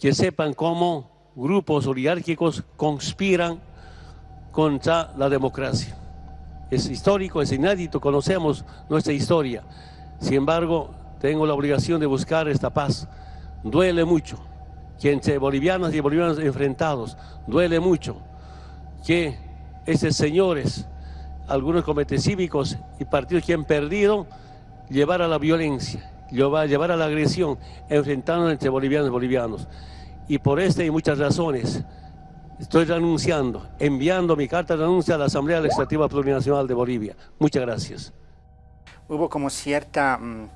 que sepan cómo grupos oligárquicos conspiran contra la democracia. Es histórico, es inédito, conocemos nuestra historia. Sin embargo, tengo la obligación de buscar esta paz. Duele mucho que entre bolivianos y bolivianos enfrentados, duele mucho que esos señores, algunos comités cívicos y partidos que han perdido, llevar a la violencia, llevar a la agresión, enfrentando entre bolivianos y bolivianos. Y por esta y muchas razones, estoy renunciando, enviando mi carta de renuncia a la Asamblea Legislativa Plurinacional de Bolivia. Muchas gracias. Hubo como cierta, mm,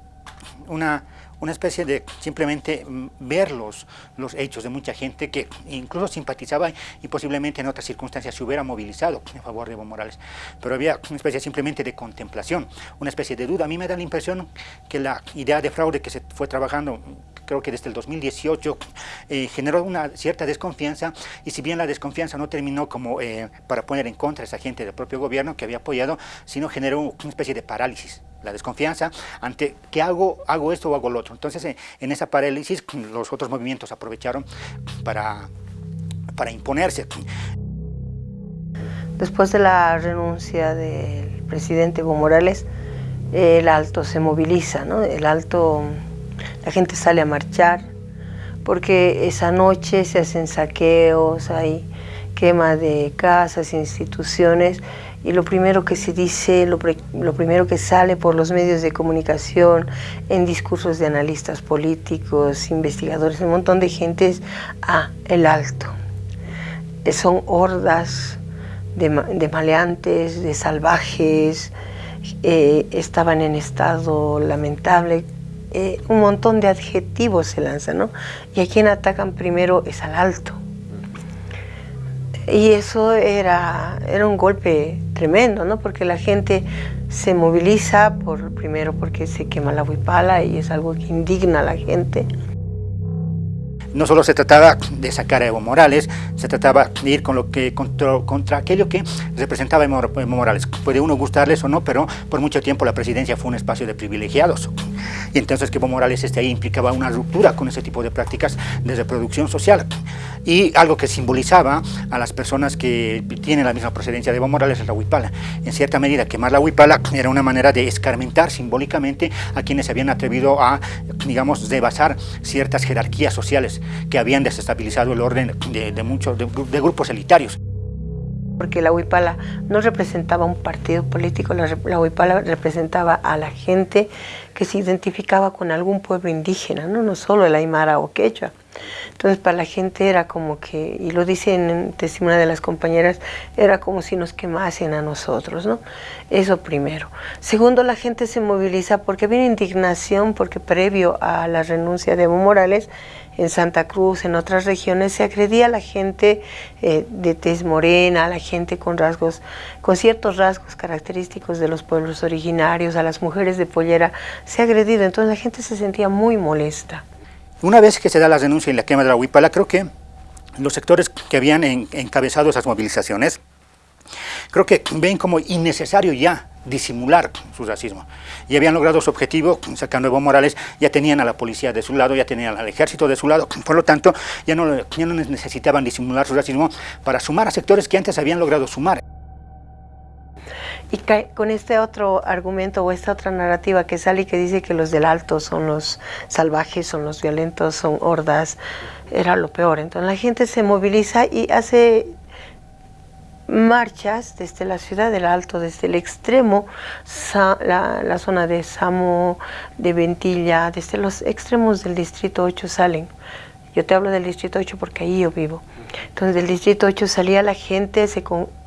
una una especie de simplemente mm, ver los, hechos de mucha gente que incluso simpatizaba y posiblemente en otras circunstancias se hubiera movilizado en favor de Evo Morales. Pero había una especie simplemente de contemplación, una especie de duda. A mí me da la impresión que la idea de fraude que se fue trabajando creo que desde el 2018, eh, generó una cierta desconfianza y si bien la desconfianza no terminó como eh, para poner en contra a esa gente del propio gobierno que había apoyado, sino generó una especie de parálisis la desconfianza ante ¿qué hago? ¿Hago esto o hago lo otro? Entonces, eh, en esa parálisis, los otros movimientos aprovecharon para, para imponerse. Después de la renuncia del presidente Evo Morales, el Alto se moviliza, ¿no? El Alto, la gente sale a marchar, porque esa noche se hacen saqueos, hay quema de casas, instituciones, y lo primero que se dice, lo, primero que sale por los medios de comunicación, en discursos de analistas políticos, investigadores, un montón de gente es, ah, el alto. Eh, son hordas de, maleantes, de salvajes, eh, estaban en estado lamentable, eh, un montón de adjetivos se lanzan, ¿no? Y a quien atacan primero es al alto. Y eso era, era un golpe tremendo, ¿no? Porque la gente se moviliza, por, primero porque se quema la huipala y es algo que indigna a la gente no solo se trataba de sacar a Evo Morales, se trataba de ir con lo que, contra, aquello que representaba Evo, Morales. Puede uno gustarles o no, pero por mucho tiempo la presidencia fue un espacio de privilegiados. Y entonces que Evo Morales esté ahí implicaba una ruptura con ese tipo de prácticas de reproducción social. Y algo que simbolizaba a las personas que tienen la misma procedencia de Evo Morales es la huipala. En cierta medida, quemar la huipala era una manera de escarmentar simbólicamente a quienes se habían atrevido a, digamos, rebasar ciertas jerarquías sociales que habían desestabilizado el orden de, muchos de, grupos elitarios. Porque la Huipala no representaba un partido político, la, la Huipala representaba a la gente que se identificaba con algún pueblo indígena, no, no solo el Aymara o Quechua. Entonces para la gente era como que, y lo dice en testimonio de las compañeras, era como si nos quemasen a nosotros, ¿no? Eso primero. Segundo, la gente se moviliza porque había indignación, porque previo a la renuncia de Evo Morales, en Santa Cruz, en otras regiones, se agredía a la gente eh, de tez morena, a la gente con rasgos, con ciertos rasgos característicos de los pueblos originarios, a las mujeres de pollera, se ha agredido, entonces la gente se sentía muy molesta. Una vez que se da la denuncia y la quema de la huipala, creo que los sectores que habían encabezado esas movilizaciones, creo que ven como innecesario ya disimular su racismo. Y habían logrado su objetivo, sacando Evo Morales, ya tenían a la policía de su lado, ya tenían al ejército de su lado, por lo tanto, ya no, ya no necesitaban disimular su racismo para sumar a sectores que antes habían logrado sumar. Y con este otro argumento o esta otra narrativa que sale y que dice que los del alto son los salvajes, son los violentos, son hordas, era lo peor. Entonces la gente se moviliza y hace marchas desde la ciudad del Alto, desde el extremo, la, zona de Samo, de Ventilla, desde los extremos del Distrito 8 salen. Yo te hablo del Distrito 8 porque ahí yo vivo. Entonces del Distrito 8 salía la gente, se,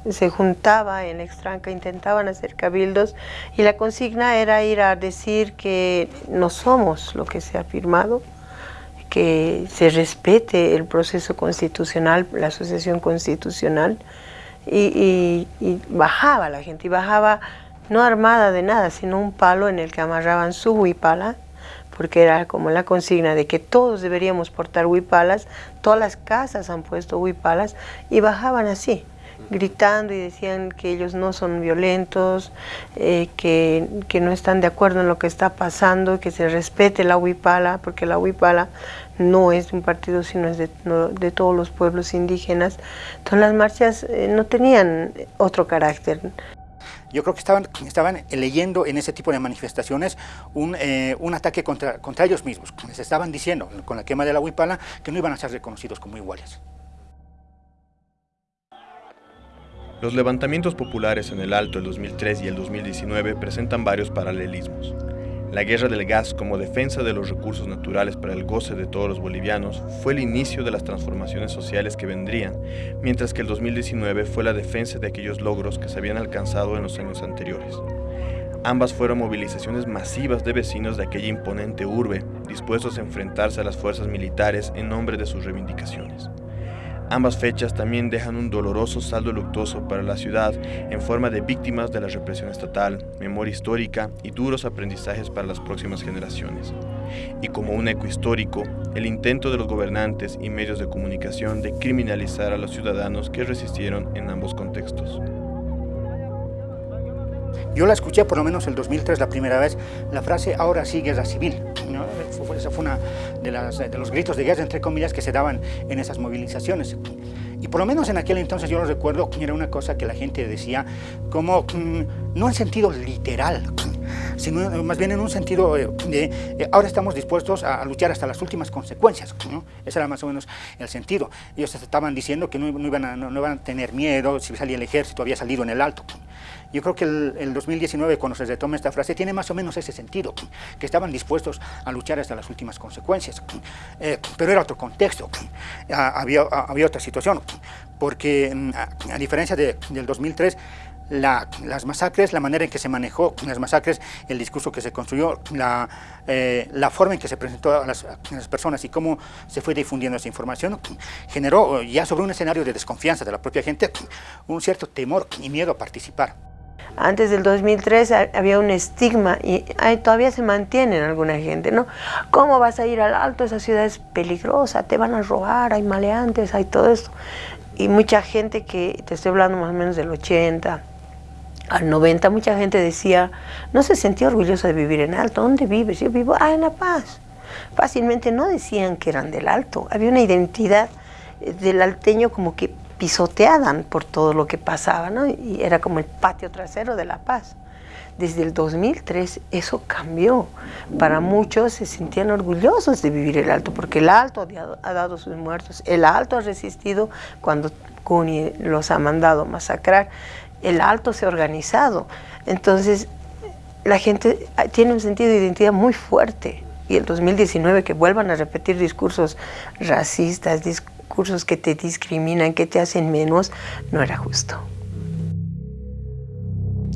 se juntaba en Extranca, intentaban hacer cabildos y la consigna era ir a decir que no somos lo que se ha firmado, que se respete el proceso constitucional, la asociación constitucional, y, bajaba la gente, y bajaba no armada de nada, sino un palo en el que amarraban su huipala, porque era como la consigna de que todos deberíamos portar huipalas, todas las casas han puesto huipalas, y bajaban así. gritando y decían que ellos no son violentos, eh, que, que, no están de acuerdo en lo que está pasando, que se respete la Huipala, porque la Huipala no es de un partido, sino es de, de todos los pueblos indígenas. Entonces las marchas eh, no tenían otro carácter. Yo creo que estaban, estaban leyendo en ese tipo de manifestaciones un, eh, un ataque contra, contra ellos mismos. Les estaban diciendo, con la quema de la Huipala, que no iban a ser reconocidos como iguales. Los levantamientos populares en el Alto el 2003 y el 2019 presentan varios paralelismos. La guerra del gas como defensa de los recursos naturales para el goce de todos los bolivianos fue el inicio de las transformaciones sociales que vendrían, mientras que el 2019 fue la defensa de aquellos logros que se habían alcanzado en los años anteriores. Ambas fueron movilizaciones masivas de vecinos de aquella imponente urbe, dispuestos a enfrentarse a las fuerzas militares en nombre de sus reivindicaciones. Ambas fechas también dejan un doloroso saldo luctuoso para la ciudad en forma de víctimas de la represión estatal, memoria histórica y duros aprendizajes para las próximas generaciones. Y como un eco histórico, el intento de los gobernantes y medios de comunicación de criminalizar a los ciudadanos que resistieron en ambos contextos. Yo la escuché por lo menos el 2003 la primera vez, la frase ahora sí guerra civil. ¿no? Esa fue una de, los gritos de guerra, entre comillas, que se daban en esas movilizaciones. Y por lo menos en aquel entonces yo lo recuerdo, era una cosa que la gente decía como, mm, no en sentido literal, sino más bien en un sentido de eh, ahora estamos dispuestos a, luchar hasta las últimas consecuencias. ¿no? Ese era más o menos el sentido. Ellos estaban diciendo que no, iban a, no, iban a tener miedo si salía el ejército, había salido en el alto. Yo creo que el, 2019, cuando se retoma esta frase, tiene más o menos ese sentido, que estaban dispuestos a luchar hasta las últimas consecuencias. Eh, pero era otro contexto, ah, había, ah, había otra situación, porque mm, a, diferencia de, del 2003, las masacres, la manera en que se manejó las masacres, el discurso que se construyó, la, eh, la forma en que se presentó a las, a las, personas y cómo se fue difundiendo esa información, generó ya sobre un escenario de desconfianza de la propia gente un cierto temor y miedo a participar. Antes del 2003 había un estigma y todavía se mantiene en alguna gente, ¿no? ¿Cómo vas a ir al alto? Esa ciudad es peligrosa, te van a robar, hay maleantes, hay todo esto. Y mucha gente que, te estoy hablando más o menos del 80, al 90, mucha gente decía, no se sentía orgullosa de vivir en alto. ¿Dónde vives? Yo vivo, ah, en La Paz. Fácilmente no decían que eran del alto. Había una identidad del alteño como que pisoteaban por todo lo que pasaba, ¿no? Y era como el patio trasero de La Paz. Desde el 2003 eso cambió. Para muchos se sentían orgullosos de vivir el Alto, porque el Alto ha dado sus muertos, el Alto ha resistido cuando Cuni los ha mandado masacrar, el Alto se ha organizado. Entonces la gente tiene un sentido de identidad muy fuerte. Y el 2019 que vuelvan a repetir discursos racistas, discursos cursos que te discriminan, que te hacen menos, no era justo.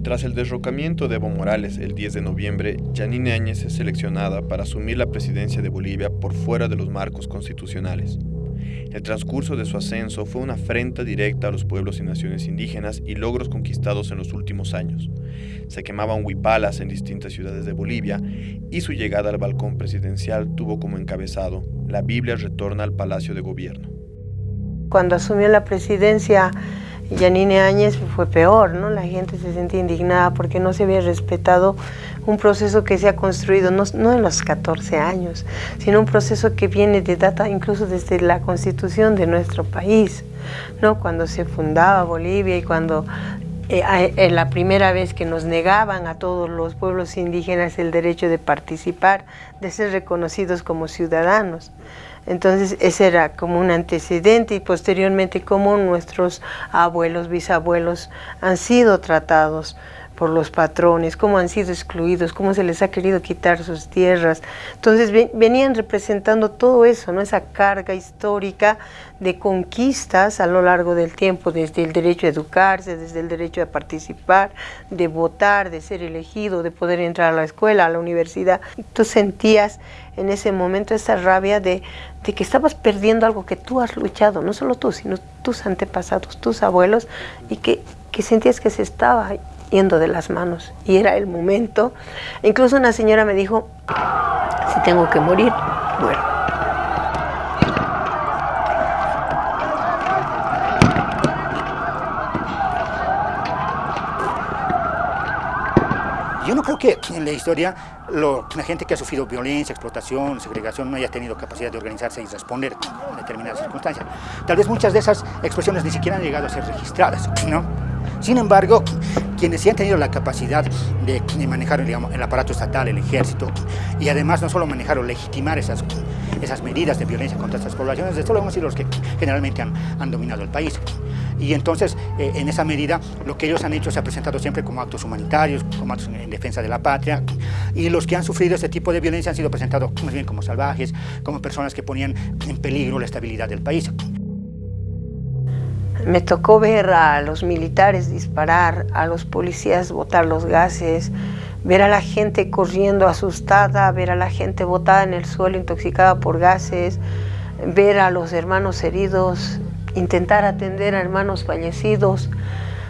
Tras el derrocamiento de Evo Morales el 10 de noviembre, Janine Áñez es seleccionada para asumir la presidencia de Bolivia por fuera de los marcos constitucionales. El transcurso de su ascenso fue una afrenta directa a los pueblos y naciones indígenas y logros conquistados en los últimos años. Se quemaban huipalas en distintas ciudades de Bolivia y su llegada al balcón presidencial tuvo como encabezado La Biblia retorna al Palacio de Gobierno. Cuando asumió la presidencia Yanine Áñez fue peor, ¿no? La gente se sentía indignada porque no se había respetado un proceso que se ha construido no, en los 14 años, sino un proceso que viene de data incluso desde la constitución de nuestro país, ¿no? Cuando se fundaba Bolivia y cuando eh, la primera vez que nos negaban a todos los pueblos indígenas el derecho de participar, de ser reconocidos como ciudadanos. Entonces ese era como un antecedente y posteriormente cómo nuestros abuelos, bisabuelos han sido tratados por los patrones, cómo han sido excluidos, cómo se les ha querido quitar sus tierras. Entonces venían representando todo eso, ¿no? esa carga histórica de conquistas a lo largo del tiempo, desde el derecho a educarse, desde el derecho a participar, de votar, de ser elegido, de poder entrar a la escuela, a la universidad. Tú sentías en ese momento esa rabia de, de que estabas perdiendo algo que tú has luchado, no solo tú, sino tus antepasados, tus abuelos, y que, que sentías que se estaba yendo de las manos y era el momento. Incluso una señora me dijo, si tengo que morir, muero. Yo no creo que en la historia la gente que ha sufrido violencia, explotación, segregación, no haya tenido capacidad de organizarse y responder a determinadas circunstancias. Tal vez muchas de esas expresiones ni siquiera han llegado a ser registradas, ¿no? Sin embargo, quienes sí han tenido la capacidad de, manejar el aparato estatal, el ejército, y además no solo manejar o legitimar esas, medidas de violencia contra estas poblaciones, de solo hemos sido los que generalmente han, han dominado el país. Y entonces, eh, en esa medida, lo que ellos han hecho se ha presentado siempre como actos humanitarios, como actos en defensa de la patria, y los que han sufrido este tipo de violencia han sido presentados más bien como salvajes, como personas que ponían en peligro la estabilidad del país. Me tocó ver a los militares disparar, a los policías botar los gases, ver a la gente corriendo asustada, ver a la gente botada en el suelo intoxicada por gases, ver a los hermanos heridos, intentar atender a hermanos fallecidos.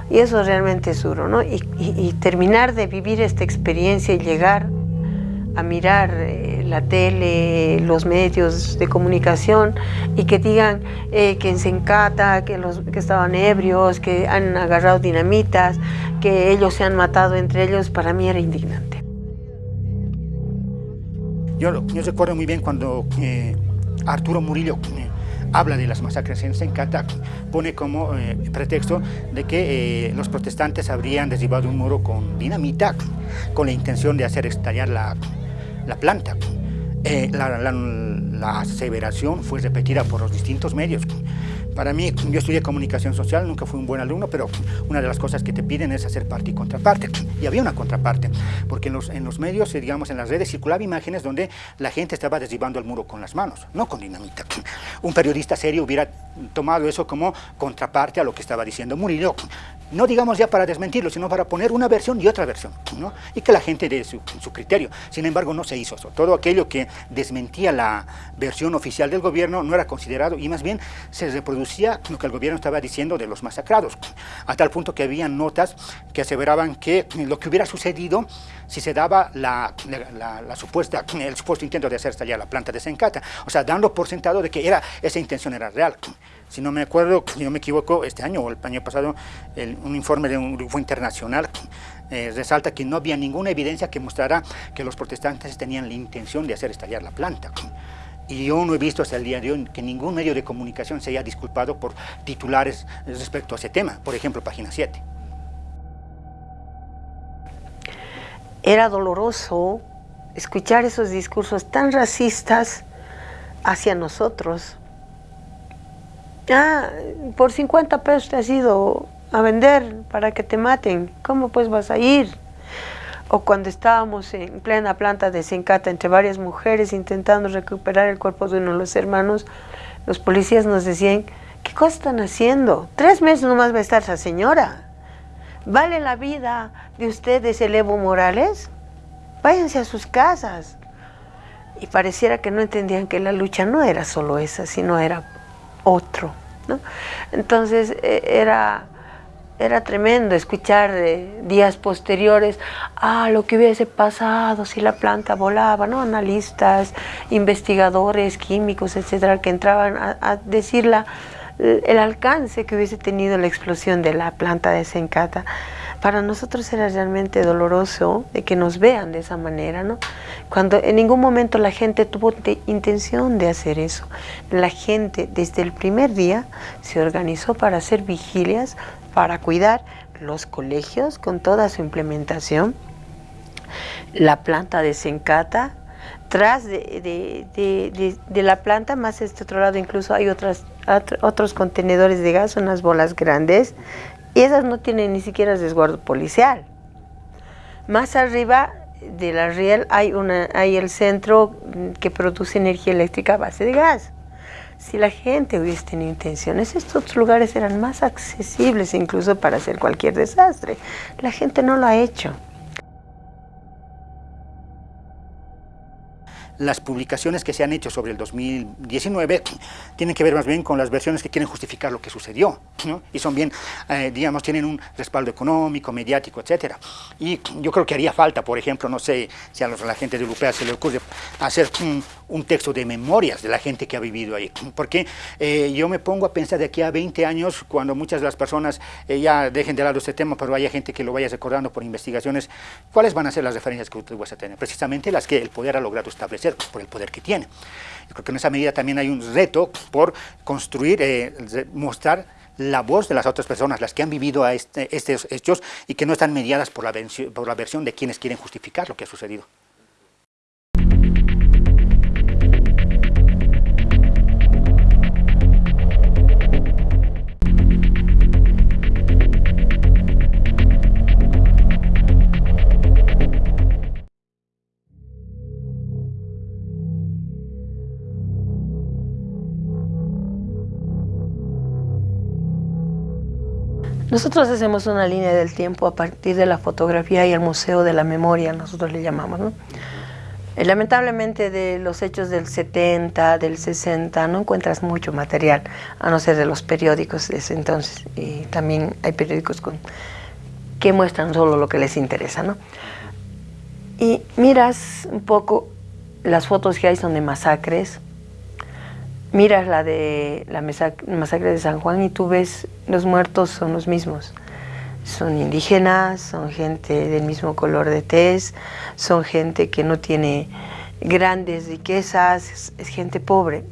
Y eso realmente es duro, ¿no? Y, terminar de vivir esta experiencia y llegar a mirar eh, la tele, los medios de comunicación y que digan eh, que se encata, que, los, que estaban ebrios, que han agarrado dinamitas, que ellos se han matado entre ellos, para mí era indignante. Yo, yo recuerdo muy bien cuando eh, Arturo Murillo habla de las masacres en Sencata, pone como pretexto de que los protestantes habrían derribado un muro con dinamita con la intención de hacer estallar la, la planta. Eh, la, aseveración fue repetida por los distintos medios. Para mí, yo estudié comunicación social, nunca fui un buen alumno, pero una de las cosas que te piden es hacer parte y contraparte. Y había una contraparte, porque en los, medios, eh, digamos, en las redes circulaban imágenes donde la gente estaba derribando el muro con las manos, no con dinamita. Un periodista serio hubiera tomado eso como contraparte a lo que estaba diciendo Murillo no digamos ya para desmentirlo, sino para poner una versión y otra versión, ¿no? y que la gente dé su, criterio. Sin embargo, no se hizo eso. Todo aquello que desmentía la versión oficial del gobierno no era considerado y más bien se reproducía lo que el gobierno estaba diciendo de los masacrados, a tal punto que había notas que aseveraban que lo que hubiera sucedido si se daba la, supuesta, el supuesto intento de hacer estallar la planta de Sencata, o sea, dando por sentado de que era, esa intención era real si no me acuerdo, si no me equivoco, este año o el año pasado, un informe de un grupo internacional eh, resalta que no había ninguna evidencia que mostrara que los protestantes tenían la intención de hacer estallar la planta. Y yo no he visto hasta el día de hoy que ningún medio de comunicación se haya disculpado por titulares respecto a ese tema, por ejemplo, página 7. Era doloroso escuchar esos discursos tan racistas hacia nosotros, ah, por 50 pesos te has ido a vender para que te maten, ¿cómo pues vas a ir? O cuando estábamos en plena planta de Sencata entre varias mujeres intentando recuperar el cuerpo de uno de los hermanos, los policías nos decían, ¿qué cosa están haciendo? Tres meses nomás va a estar esa señora. ¿Vale la vida de ustedes el Evo Morales? Váyanse a sus casas. Y pareciera que no entendían que la lucha no era solo esa, sino era otro. Entonces e, era, era tremendo escuchar días posteriores, ah, lo que hubiese pasado si la planta volaba, ¿no? Analistas, investigadores, químicos, etcétera, que entraban a, decir la, el alcance que hubiese tenido la explosión de la planta de Sencata para nosotros era realmente doloroso de que nos vean de esa manera, ¿no? Cuando en ningún momento la gente tuvo intención de hacer eso. La gente desde el primer día se organizó para hacer vigilias, para cuidar los colegios con toda su implementación, la planta de Sencata, tras de, la planta, más este otro lado incluso hay otros contenedores de gas, unas bolas grandes, y esas no tienen ni siquiera resguardo policial. Más arriba de la riel hay el centro que produce energía eléctrica a base de gas. Si la gente hubiese tenido intenciones, estos lugares eran más accesibles incluso para hacer cualquier desastre. La gente no lo ha hecho. las publicaciones que se han hecho sobre el 2019 tienen que ver más bien con las versiones que quieren justificar lo que sucedió, y son bien, eh, digamos, tienen un respaldo económico, mediático, etc. Y yo creo que haría falta, por ejemplo, no sé si a, la gente de europea se le ocurre hacer un texto de memorias de la gente que ha vivido ahí. Porque eh, yo me pongo a pensar de aquí a 20 años, cuando muchas de las personas eh, ya dejen de lado este tema, pero haya gente que lo vaya recordando por investigaciones, ¿cuáles van a ser las referencias que usted va a tener? Precisamente las que el poder ha logrado establecer, por el poder que tiene. Yo creo que en esa medida también hay un reto por construir, eh, mostrar la voz de las otras personas, las que han vivido a este, estos hechos y que no están mediadas por la, por la versión de quienes quieren justificar lo que ha sucedido. Nosotros hacemos una línea del tiempo a partir de la fotografía y el Museo de la Memoria, nosotros le llamamos. ¿no? Eh, lamentablemente de los hechos del 70, del 60, no encuentras mucho material, a no ser de los periódicos de ese entonces. Y también hay periódicos con, que muestran solo lo que les interesa. ¿no? Y miras un poco, las fotos que hay son de masacres, miras la de la masacre de San Juan y tú ves los muertos son los mismos. Son indígenas, son gente del mismo color de tez, son gente que no tiene grandes riquezas, es, gente pobre.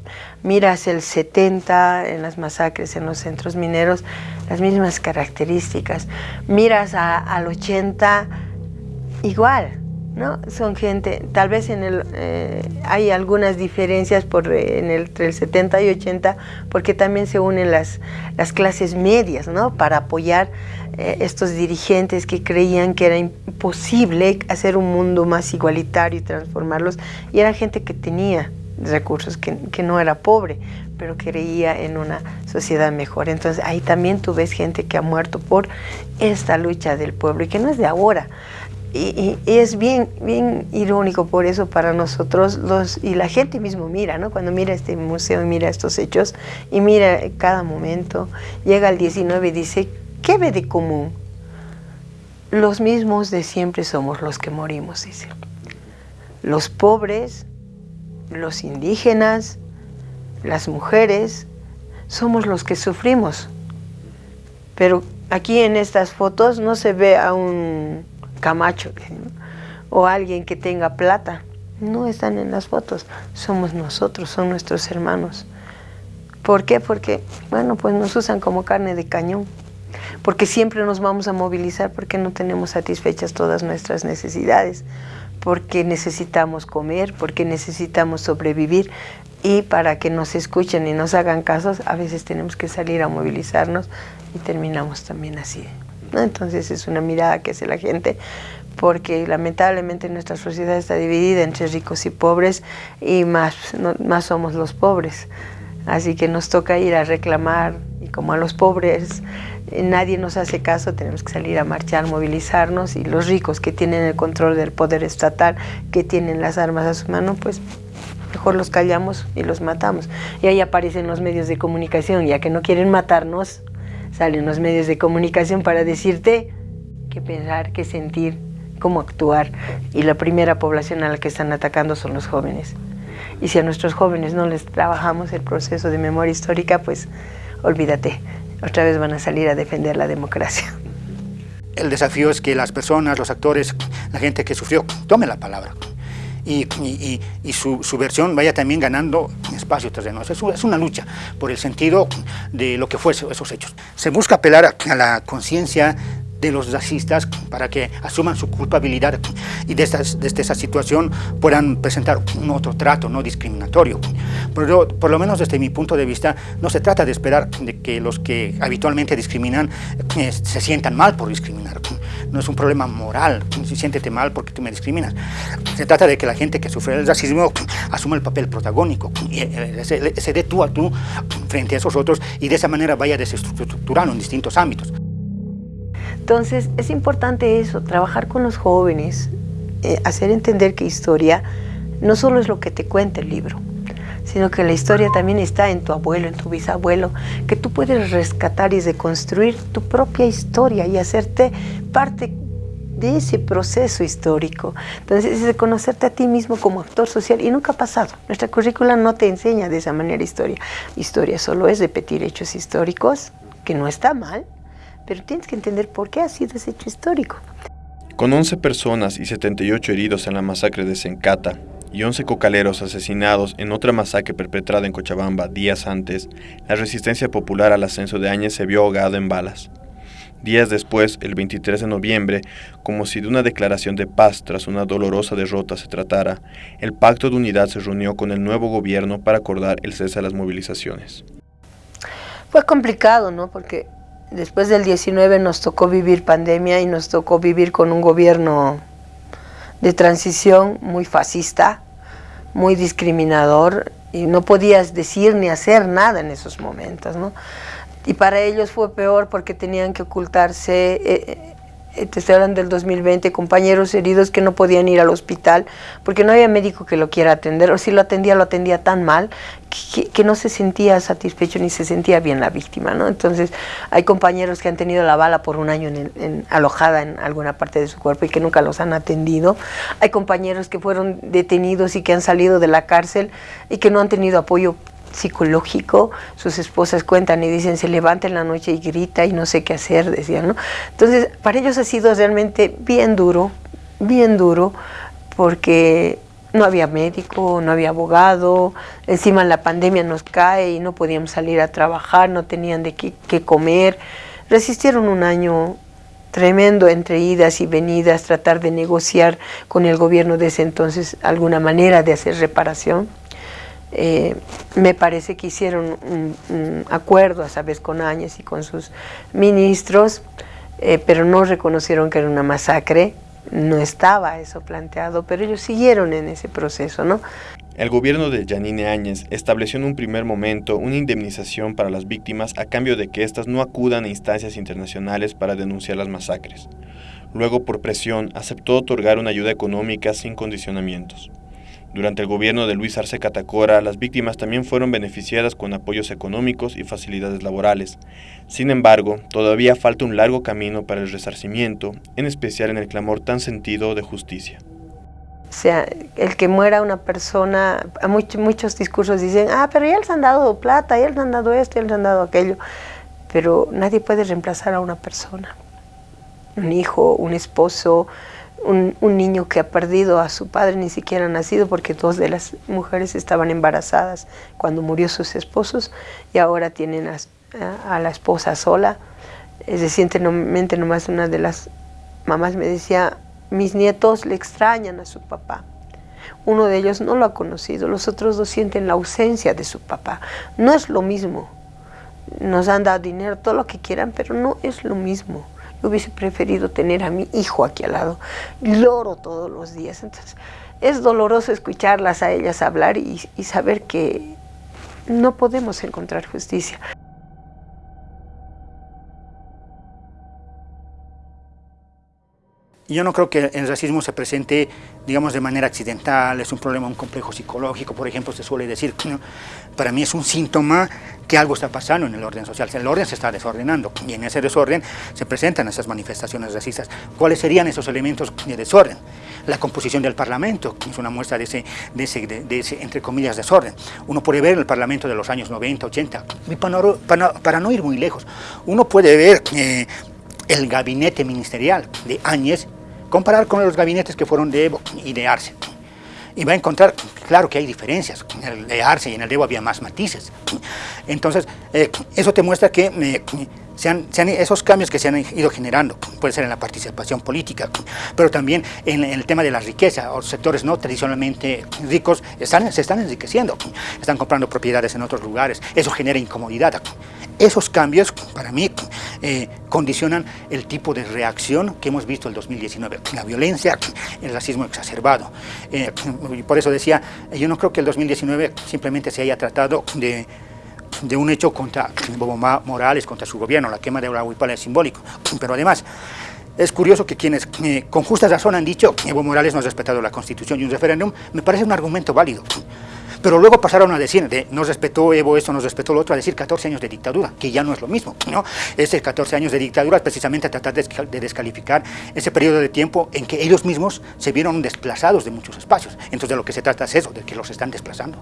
Miras el 70 en las masacres en los centros mineros, las mismas características. Miras al 80 igual, ¿no? Son gente, tal vez en el, eh, hay algunas diferencias por, en el, entre el 70 y 80, porque también se unen las, las clases medias, ¿no? Para apoyar eh, estos dirigentes que creían que era imposible hacer un mundo más igualitario y transformarlos, y era gente que tenía recursos, que, que no era pobre, pero creía en una sociedad mejor. Entonces ahí también tú ves gente que ha muerto por esta lucha del pueblo y que no es de ahora. Y, es bien, bien irónico por eso para nosotros, los, y la gente mismo mira, ¿no? Cuando mira este museo y mira estos hechos, y mira cada momento, llega al 19 y dice, ¿qué ve de común? Los mismos de siempre somos los que morimos, dice. Los pobres, los indígenas, las mujeres, somos los que sufrimos. Pero aquí en estas fotos no se ve a un Camacho o alguien que tenga plata. No están en las fotos, somos nosotros, son nuestros hermanos. ¿Por qué? Porque, bueno, pues nos usan como carne de cañón. Porque siempre nos vamos a movilizar porque no tenemos satisfechas todas nuestras necesidades. Porque necesitamos comer, porque necesitamos sobrevivir. Y para que nos escuchen y nos hagan casos, a veces tenemos que salir a movilizarnos y terminamos también así. Entonces es una mirada que hace la gente porque lamentablemente nuestra sociedad está dividida entre ricos y pobres y más, más somos los pobres. Así que nos toca ir a reclamar y como a los pobres eh, nadie nos hace caso, tenemos que salir a marchar, movilizarnos y los ricos que tienen el control del poder estatal, que tienen las armas a su mano, pues mejor los callamos y los matamos. Y ahí aparecen los medios de comunicación, ya que no quieren matarnos, salen los medios de comunicación para decirte qué pensar, qué sentir, cómo actuar. Y la primera población a la que están atacando son los jóvenes. Y si a nuestros jóvenes no les trabajamos el proceso de memoria histórica, pues olvídate, otra vez van a salir a defender la democracia. El desafío es que las personas, los actores, la gente que sufrió, tomen la palabra y, su, versión vaya también ganando espacio terreno. Es, es una lucha por el sentido de lo que fue esos hechos. Se busca apelar a la conciencia de los racistas para que asuman su culpabilidad y desde, desde esa situación puedan presentar un otro trato no discriminatorio. Pero por lo menos desde mi punto de vista no se trata de esperar de que los que habitualmente discriminan eh, se sientan mal por discriminar. No es un problema moral, si siéntete mal porque tú me discriminas. Se trata de que la gente que sufre el racismo asuma el papel protagónico, y, eh, se, se dé tú a tú frente a esos otros y de esa manera vaya desestructurando en distintos ámbitos. Entonces es importante eso, trabajar con los jóvenes, eh, hacer entender que historia no solo es lo que te cuenta el libro, sino que la historia también está en tu abuelo, en tu bisabuelo, que tú puedes rescatar y reconstruir tu propia historia y hacerte parte de ese proceso histórico. Entonces, es de conocerte a ti mismo como actor social y nunca ha pasado. Nuestra currícula no te enseña de esa manera historia. Historia solo es repetir hechos históricos, que no está mal, pero tienes que entender por qué ha sido ese hecho histórico. Con 11 personas y 78 heridos en la masacre de Sencata y 11 cocaleros asesinados en otra masacre perpetrada en Cochabamba días antes, la resistencia popular al ascenso de Áñez se vio ahogada en balas. Días después, el 23 de noviembre, como si de una declaración de paz tras una dolorosa derrota se tratara, el Pacto de Unidad se reunió con el nuevo gobierno para acordar el cese de las movilizaciones. Fue complicado, ¿no? Porque después del 19 nos tocó vivir pandemia y nos tocó vivir con un gobierno de transición muy fascista, muy discriminador, y no podías decir ni hacer nada en esos momentos, ¿no? y para ellos fue peor porque tenían que ocultarse, eh, te estoy hablando del 2020, compañeros heridos que no podían ir al hospital porque no había médico que lo quiera atender, o si lo atendía, lo atendía tan mal que, no se sentía satisfecho ni se sentía bien la víctima, ¿no? Entonces, hay compañeros que han tenido la bala por un año en, alojada en alguna parte de su cuerpo y que nunca los han atendido. Hay compañeros que fueron detenidos y que han salido de la cárcel y que no han tenido apoyo psicológico, sus esposas cuentan y dicen, se levanta en la noche y grita y no sé qué hacer, decían, ¿no? Entonces, para ellos ha sido realmente bien duro, bien duro, porque no había médico, no había abogado, encima la pandemia nos cae y no podíamos salir a trabajar, no tenían de qué, comer. Resistieron un año tremendo entre idas y venidas, tratar de negociar con el gobierno de ese entonces alguna manera de hacer reparación. Eh, me parece que hicieron un, acuerdo a vez con Áñez y con sus ministros, eh, pero no reconocieron que era una masacre, no estaba eso planteado, pero ellos siguieron en ese proceso, ¿no? El gobierno de Janine Áñez estableció en un primer momento una indemnización para las víctimas a cambio de que éstas no acudan a instancias internacionales para denunciar las masacres. Luego, por presión, aceptó otorgar una ayuda económica sin condicionamientos. Durante el gobierno de Luis Arce Catacora, las víctimas también fueron beneficiadas con apoyos económicos y facilidades laborales. Sin embargo, todavía falta un largo camino para el resarcimiento, en especial en el clamor tan sentido de justicia. O sea, el que muera una persona, muchos, muchos discursos dicen, ah, pero ya les han dado plata, ya les han dado esto, ya les han dado aquello. Pero nadie puede reemplazar a una persona. Un hijo, un esposo, un, niño que ha perdido a su padre ni siquiera ha nacido porque dos de las mujeres estaban embarazadas cuando murió sus esposos y ahora tienen a, la esposa sola. Es recientemente nomás una de las mamás me decía, mis nietos le extrañan a su papá. Uno de ellos no lo ha conocido, los otros dos sienten la ausencia de su papá. No es lo mismo. Nos han dado dinero, todo lo que quieran, pero no es lo mismo hubiese preferido tener a mi hijo aquí al lado. Lloro todos los días. Entonces, es doloroso escucharlas a ellas hablar y saber que no podemos encontrar justicia. Yo no creo que el racismo se presente, digamos, de manera accidental, es un problema, un complejo psicológico, por ejemplo, se suele decir, para mí es un síntoma que algo está pasando en el orden social, el orden se está desordenando y en ese desorden se presentan esas manifestaciones racistas. ¿Cuáles serían esos elementos de desorden? La composición del Parlamento, es una muestra de ese, de ese, de ese entre comillas, desorden. Uno puede ver el Parlamento de los años 90, 80, para, para, no ir muy lejos, uno puede ver eh, el gabinete ministerial de Áñez comparar con los gabinetes que fueron de Evo y de Arce. Y va a encontrar, claro que hay diferencias, en el de Arce y en el de Evo había más matices. Entonces, eh, eso te muestra que eh, sean, esos cambios que se han ido generando, puede ser en la participación política, pero también en, el tema de la riqueza, los sectores no tradicionalmente ricos están, se están enriqueciendo, están comprando propiedades en otros lugares, eso genera incomodidad. Esos cambios, para mí, eh, condicionan el tipo de reacción que hemos visto en el 2019, la violencia, el racismo exacerbado. Eh, por eso decía, yo no creo que el 2019 simplemente se haya tratado de de un hecho contra Bobo Morales, contra su gobierno, la quema de la huipala es simbólico, pero además es curioso que quienes eh, con justa razón han dicho que Evo Morales no ha respetado la Constitución y un referéndum, me parece un argumento válido. pero luego pasaron a decir, de, nos respetó Evo esto, nos respetó lo otro, a decir 14 años de dictadura, que ya no es lo mismo, ¿no? Ese 14 años de dictadura es precisamente tratar de descalificar ese periodo de tiempo en que ellos mismos se vieron desplazados de muchos espacios. Entonces de lo que se trata es eso, de que los están desplazando.